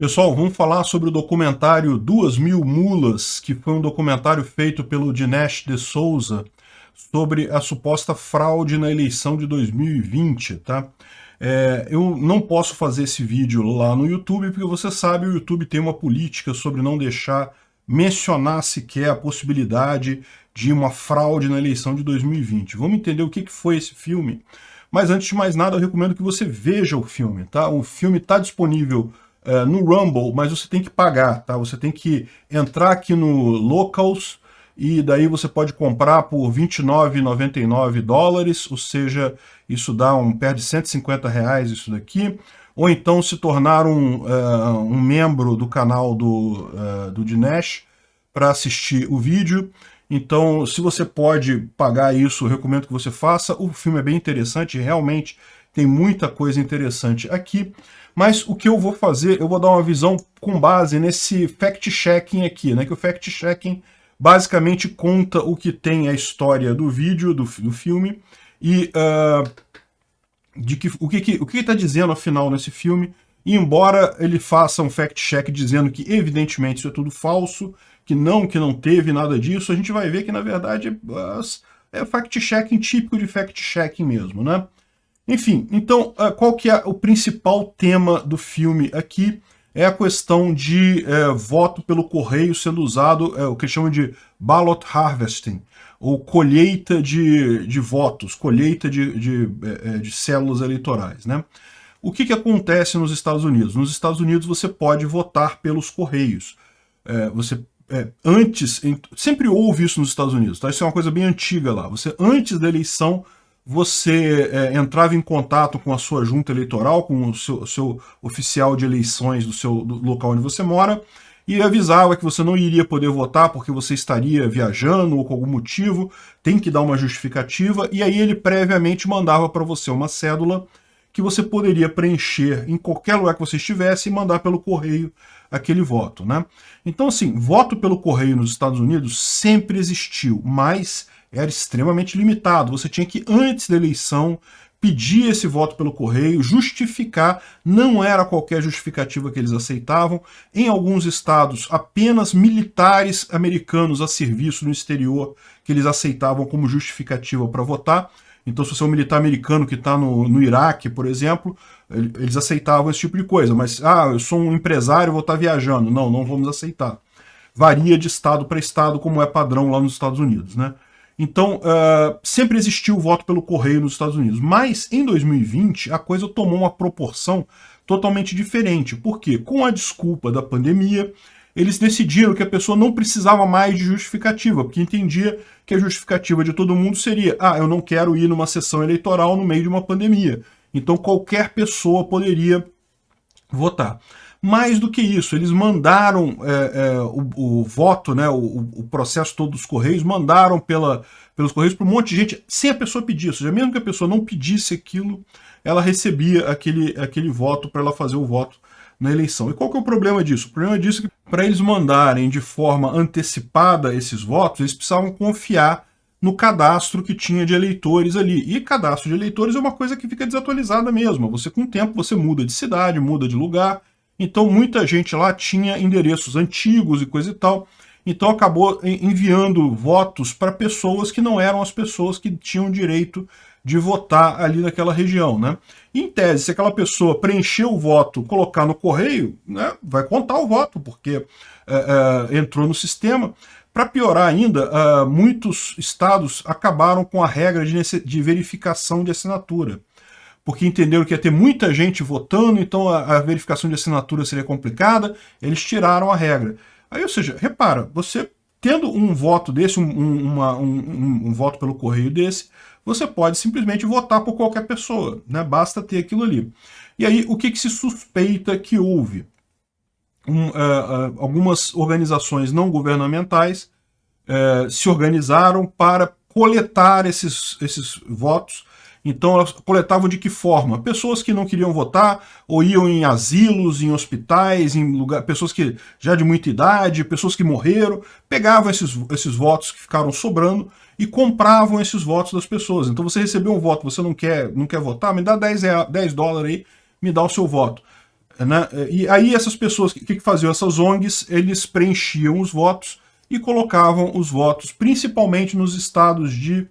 Pessoal, vamos falar sobre o documentário Duas Mil Mulas, que foi um documentário feito pelo Dinesh de Souza sobre a suposta fraude na eleição de 2020, tá? É, eu não posso fazer esse vídeo lá no YouTube, porque você sabe, o YouTube tem uma política sobre não deixar mencionar sequer a possibilidade de uma fraude na eleição de 2020. Vamos entender o que foi esse filme? Mas antes de mais nada, eu recomendo que você veja o filme, tá? O filme está disponível uh, no Rumble, mas você tem que pagar, tá? Você tem que entrar aqui no Locals e daí você pode comprar por 29,99 dólares, ou seja, isso dá um pé de 150 reais isso daqui, ou então se tornar um, uh, um membro do canal do, uh, do Dinesh para assistir o vídeo. Então, se você pode pagar isso, recomendo que você faça. O filme é bem interessante, realmente tem muita coisa interessante aqui. Mas o que eu vou fazer, eu vou dar uma visão com base nesse fact-checking aqui, né? Que o fact-checking basicamente conta o que tem a história do vídeo, do, do filme, e uh, de que, o que está que, que tá dizendo afinal nesse filme. E embora ele faça um fact-check dizendo que evidentemente isso é tudo falso, que não, que não teve nada disso, a gente vai ver que na verdade é fact-checking típico de fact-checking mesmo, né? Enfim, então, ah, qual que é o principal tema do filme aqui? É a questão de é, voto pelo correio sendo usado, é, o que chamam de ballot harvesting, ou colheita de, de votos, colheita de, de, de células eleitorais. Né? O que, que acontece nos Estados Unidos? Nos Estados Unidos você pode votar pelos correios. É, você é, antes, sempre houve isso nos Estados Unidos, tá? isso é uma coisa bem antiga lá. Você, antes da eleição, você é, entrava em contato com a sua junta eleitoral, com o seu, seu oficial de eleições do seu do local onde você mora, e avisava que você não iria poder votar porque você estaria viajando ou com algum motivo, tem que dar uma justificativa, e aí ele previamente mandava para você uma cédula que você poderia preencher em qualquer lugar que você estivesse e mandar pelo correio aquele voto. Né? Então, assim, voto pelo correio nos Estados Unidos sempre existiu, mas era extremamente limitado. Você tinha que, antes da eleição, pedir esse voto pelo correio, justificar, não era qualquer justificativa que eles aceitavam. Em alguns estados, apenas militares americanos a serviço no exterior que eles aceitavam como justificativa para votar. Então, se você é um militar americano que está no, no Iraque, por exemplo, eles aceitavam esse tipo de coisa. Mas, ah, eu sou um empresário, vou estar tá viajando. Não, não vamos aceitar. Varia de estado para estado, como é padrão lá nos Estados Unidos, né? Então, uh, sempre existiu o voto pelo correio nos Estados Unidos. Mas, em 2020, a coisa tomou uma proporção totalmente diferente. Por quê? Com a desculpa da pandemia, eles decidiram que a pessoa não precisava mais de justificativa, porque entendia que a justificativa de todo mundo seria ah, eu não quero ir numa sessão eleitoral no meio de uma pandemia. Então qualquer pessoa poderia votar. Mais do que isso, eles mandaram é, é, o, o, voto, né, o, o, processo todo dos Correios, mandaram pela, pelos Correios para um monte de gente, sem a pessoa pedir. Ou seja, mesmo que a pessoa não pedisse aquilo, ela recebia aquele, aquele voto para ela fazer o voto na eleição. E qual que é o problema disso? O problema disso é que para eles mandarem de forma antecipada esses votos, eles precisavam confiar no cadastro que tinha de eleitores ali. E cadastro de eleitores é uma coisa que fica desatualizada mesmo. Você, com o tempo, você muda de cidade, muda de lugar, então muita gente lá tinha endereços antigos e coisa e tal. Então acabou enviando votos para pessoas que não eram as pessoas que tinham direito de votar ali naquela região, né? Em tese, se aquela pessoa preencher o voto, colocar no correio, né, vai contar o voto, porque é, é, entrou no sistema. Para piorar ainda, uh, muitos estados acabaram com a regra de, de verificação de assinatura porque entenderam que ia ter muita gente votando, então a, a verificação de assinatura seria complicada, eles tiraram a regra. Aí, ou seja, repara, você tendo um voto desse, um, uma, um, um, voto pelo correio desse, você pode simplesmente votar por qualquer pessoa, né? basta ter aquilo ali. E aí, o que, que se suspeita que houve? Um, uh, uh, algumas organizações não governamentais uh, se organizaram para coletar esses, esses votos então elas coletavam de que forma? Pessoas que não queriam votar, ou iam em asilos, em hospitais, em lugar, pessoas que já de muita idade, pessoas que morreram, pegavam esses, esses votos que ficaram sobrando e compravam esses votos das pessoas. Então você recebeu um voto, você não quer, não quer votar, me dá 10, 10 dólares aí, me dá o seu voto. Né? E aí essas pessoas, o que, que faziam? Essas ONGs, eles preenchiam os votos e colocavam os votos, principalmente nos estados de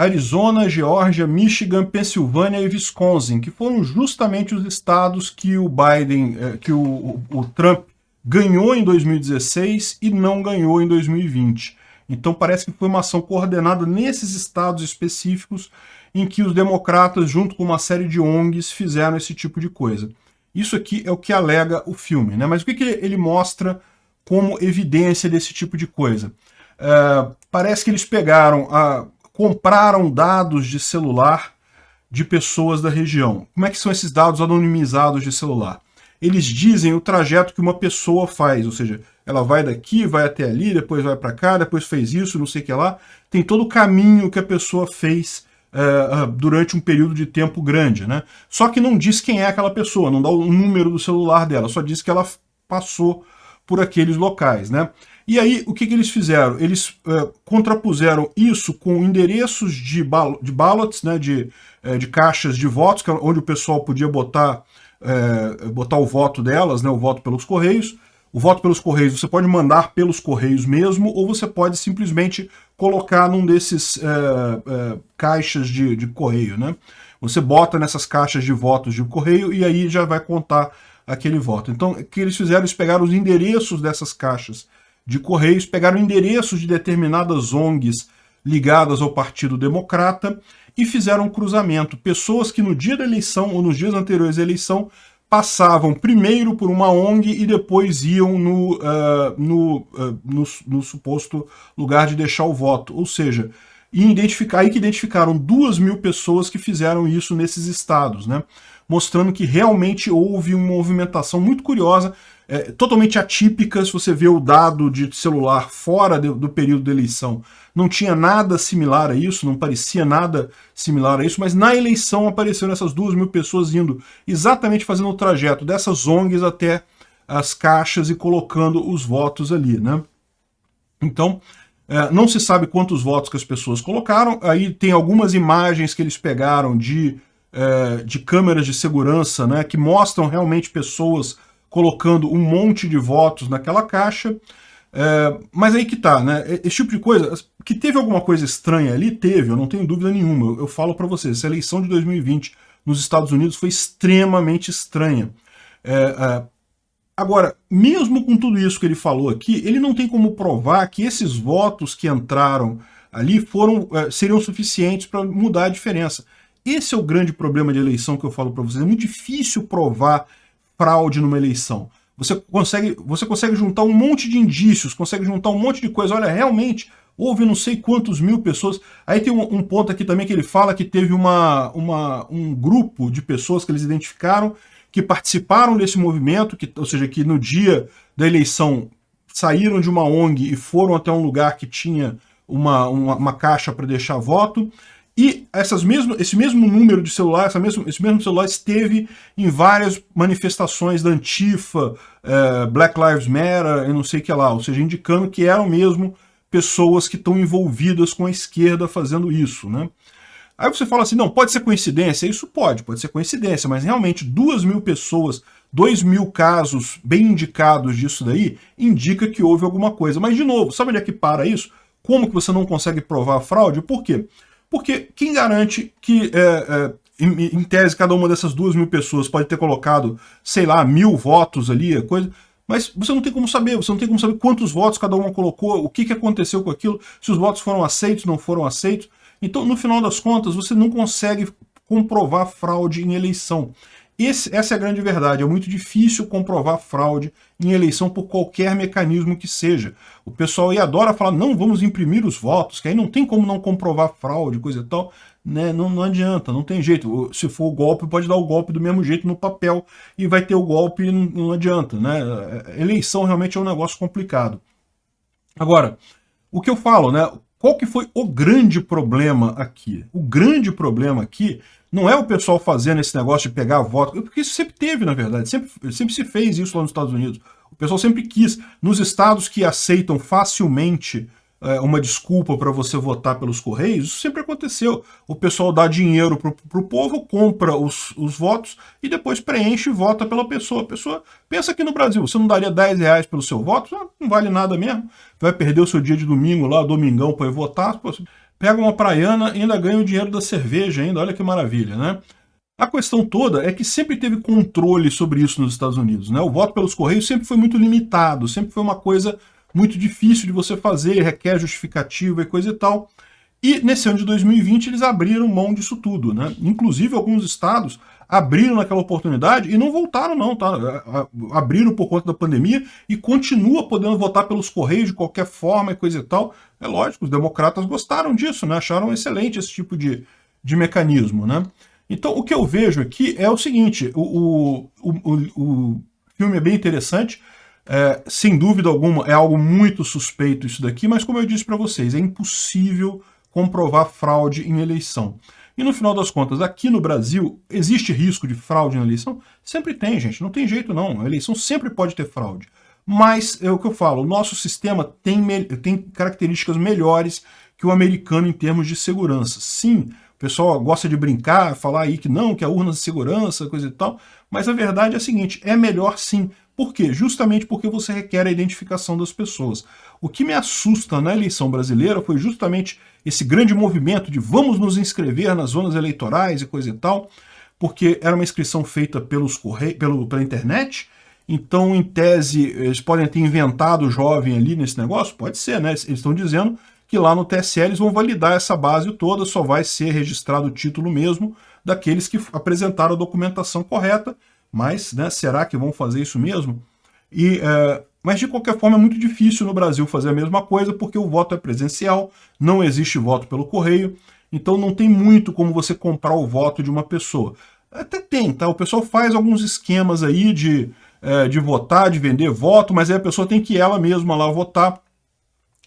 Arizona, Geórgia, Michigan, Pensilvânia e Wisconsin, que foram justamente os estados que o Biden, eh, que o, o Trump ganhou em 2016 e não ganhou em 2020. Então parece que foi uma ação coordenada nesses estados específicos em que os democratas, junto com uma série de ONGs, fizeram esse tipo de coisa. Isso aqui é o que alega o filme, né? Mas o que, que ele mostra como evidência desse tipo de coisa? Uh, parece que eles pegaram a, compraram dados de celular de pessoas da região. Como é que são esses dados anonimizados de celular? Eles dizem o trajeto que uma pessoa faz, ou seja, ela vai daqui, vai até ali, depois vai para cá, depois fez isso, não sei o que lá. Tem todo o caminho que a pessoa fez uh, durante um período de tempo grande. Né? Só que não diz quem é aquela pessoa, não dá o número do celular dela, só diz que ela passou por aqueles locais. Né? E aí, o que, que eles fizeram? Eles uh, contrapuseram isso com endereços de, bal de ballots, né, de, uh, de caixas de votos, é onde o pessoal podia botar, uh, botar o voto delas, né, o voto pelos correios. O voto pelos correios você pode mandar pelos correios mesmo, ou você pode simplesmente colocar num desses caixas de, de correio. Né? Você bota nessas caixas de votos de correio e aí já vai contar aquele voto. Então, o que eles fizeram? Eles pegaram os endereços dessas caixas de Correios pegaram endereços de determinadas ONGs ligadas ao Partido Democrata e fizeram um cruzamento. Pessoas que no dia da eleição ou nos dias anteriores à eleição passavam primeiro por uma ONG e depois iam no, uh, no, uh, no, no, suposto lugar de deixar o voto. Ou seja, identificar, aí que identificaram duas mil pessoas que fizeram isso nesses estados, né? mostrando que realmente houve uma movimentação muito curiosa é, totalmente atípica, se você vê o dado de celular fora de, do período da eleição. Não tinha nada similar a isso, não parecia nada similar a isso, mas na eleição apareceram essas duas mil pessoas indo exatamente fazendo o trajeto dessas ONGs até as caixas e colocando os votos ali, né? Então, é, não se sabe quantos votos que as pessoas colocaram, aí tem algumas imagens que eles pegaram de, é, de câmeras de segurança, né, que mostram realmente pessoas colocando um monte de votos naquela caixa. É, mas aí que tá, né? Esse tipo de coisa, que teve alguma coisa estranha ali, teve, eu não tenho dúvida nenhuma. Eu, eu falo para vocês, essa eleição de 2020 nos Estados Unidos foi extremamente estranha. É, é, agora, mesmo com tudo isso que ele falou aqui, ele não tem como provar que esses votos que entraram ali foram é, seriam suficientes para mudar a diferença. Esse é o grande problema de eleição que eu falo para vocês. É muito difícil provar fraude numa eleição. Você consegue, você consegue juntar um monte de indícios, consegue juntar um monte de coisa. Olha, realmente, houve não sei quantos mil pessoas. Aí tem um, um, ponto aqui também que ele fala que teve uma, uma, um grupo de pessoas que eles identificaram que participaram desse movimento, que, ou seja, que no dia da eleição saíram de uma ONG e foram até um lugar que tinha uma, uma, uma caixa para deixar voto. E essas mesmo, esse mesmo número de celular, essa mesmo, esse mesmo celular esteve em várias manifestações da Antifa, é, Black Lives Matter e não sei o que lá, ou seja, indicando que eram mesmo pessoas que estão envolvidas com a esquerda fazendo isso, né? Aí você fala assim, não, pode ser coincidência? Isso pode, pode ser coincidência, mas realmente duas mil pessoas, dois mil casos bem indicados disso daí, indica que houve alguma coisa. Mas, de novo, sabe onde é que para isso? Como que você não consegue provar a fraude? Por quê? Porque quem garante que, é, é, em, em, tese, cada uma dessas duas mil pessoas pode ter colocado, sei lá, mil votos ali, coisa... Mas você não tem como saber, você não tem como saber quantos votos cada uma colocou, o que, que aconteceu com aquilo, se os votos foram aceitos, não foram aceitos. Então, no final das contas, você não consegue comprovar fraude em eleição. Esse, essa é a grande verdade. É muito difícil comprovar fraude em eleição por qualquer mecanismo que seja. O pessoal aí adora falar, não, vamos imprimir os votos, que aí não tem como não comprovar fraude, coisa e tal. Né? Não, não adianta, não tem jeito. Se for golpe, pode dar o golpe do mesmo jeito no papel e vai ter o golpe e não, não adianta. Né? Eleição realmente é um negócio complicado. Agora, o que eu falo, né? Qual que foi o grande problema aqui? O grande problema aqui não é o pessoal fazendo esse negócio de pegar voto, porque isso sempre teve, na verdade, sempre, sempre se fez isso lá nos Estados Unidos. O pessoal sempre quis, nos estados que aceitam facilmente é, uma desculpa para você votar pelos Correios, isso sempre aconteceu. O pessoal dá dinheiro para o povo, compra os, os votos e depois preenche e vota pela pessoa. A pessoa pensa que no Brasil, você não daria 10 reais pelo seu voto? Ah, não vale nada mesmo. Vai perder o seu dia de domingo lá, domingão, para ir votar. Pega uma praiana e ainda ganha o dinheiro da cerveja ainda, olha que maravilha, né? A questão toda é que sempre teve controle sobre isso nos Estados Unidos. Né? O voto pelos Correios sempre foi muito limitado, sempre foi uma coisa muito difícil de você fazer, requer justificativa e coisa e tal. E nesse ano de 2020 eles abriram mão disso tudo, né? Inclusive alguns estados abriram naquela oportunidade e não voltaram não, tá? Abriram por conta da pandemia e continua podendo votar pelos correios de qualquer forma e coisa e tal. É lógico, os democratas gostaram disso, né? Acharam excelente esse tipo de, de mecanismo, né? Então o que eu vejo aqui é o seguinte, o, o, o, o filme é bem interessante, é, sem dúvida alguma, é algo muito suspeito isso daqui, mas como eu disse para vocês, é impossível comprovar fraude em eleição. E no final das contas, aqui no Brasil, existe risco de fraude na eleição? Sempre tem, gente, não tem jeito não. A eleição sempre pode ter fraude. Mas, é o que eu falo, o nosso sistema tem, tem características melhores que o americano em termos de segurança. Sim, o pessoal gosta de brincar, falar aí que não, que a urna de segurança, coisa e tal, mas a verdade é a seguinte, é melhor sim, por quê? Justamente porque você requer a identificação das pessoas. O que me assusta na eleição brasileira foi justamente esse grande movimento de vamos nos inscrever nas zonas eleitorais e coisa e tal, porque era uma inscrição feita pelos corre... pelo, pela internet, então, em tese, eles podem ter inventado o jovem ali nesse negócio? Pode ser, né? Eles estão dizendo que lá no TSE eles vão validar essa base toda, só vai ser registrado o título mesmo daqueles que apresentaram a documentação correta, mas né, será que vão fazer isso mesmo? E, é, mas de qualquer forma é muito difícil no Brasil fazer a mesma coisa, porque o voto é presencial, não existe voto pelo correio, então não tem muito como você comprar o voto de uma pessoa. Até tem, tá? O pessoal faz alguns esquemas aí de, é, de votar, de vender voto, mas aí a pessoa tem que ela mesma lá votar.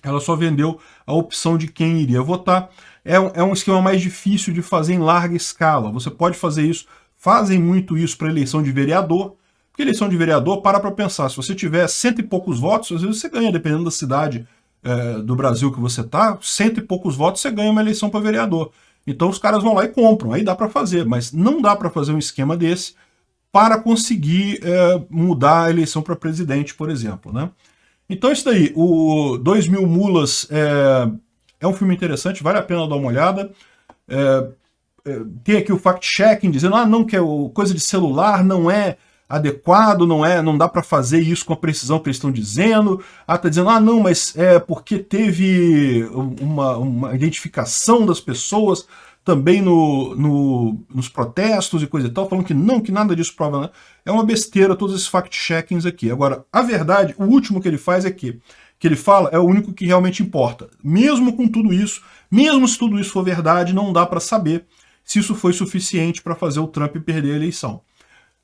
Ela só vendeu a opção de quem iria votar. É, é um esquema mais difícil de fazer em larga escala. Você pode fazer isso fazem muito isso para eleição de vereador, porque eleição de vereador, para para pensar, se você tiver cento e poucos votos, às vezes você ganha, dependendo da cidade é, do Brasil que você está, cento e poucos votos você ganha uma eleição para vereador. Então os caras vão lá e compram, aí dá para fazer, mas não dá para fazer um esquema desse para conseguir é, mudar a eleição para presidente, por exemplo. Né? Então isso daí, o 2 mil mulas é, é um filme interessante, vale a pena dar uma olhada. É, tem aqui o fact-checking dizendo, ah, não, que é coisa de celular não é adequado, não é, não dá para fazer isso com a precisão que eles estão dizendo. Ah, tá dizendo, ah, não, mas é porque teve uma, uma identificação das pessoas também no, no, nos protestos e coisa e tal, falando que não, que nada disso prova nada. É uma besteira todos esses fact-checkings aqui. Agora, a verdade, o último que ele faz é que, que ele fala é o único que realmente importa. Mesmo com tudo isso, mesmo se tudo isso for verdade, não dá para saber se isso foi suficiente para fazer o Trump perder a eleição.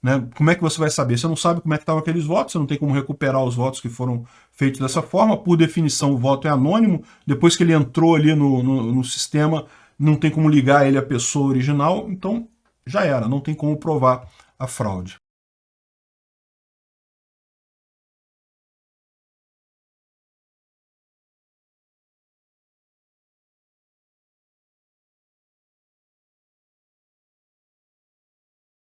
Né? Como é que você vai saber? Você não sabe como é que estavam aqueles votos, você não tem como recuperar os votos que foram feitos dessa forma. Por definição, o voto é anônimo. Depois que ele entrou ali no, no, no sistema, não tem como ligar ele à pessoa original. Então, já era, não tem como provar a fraude.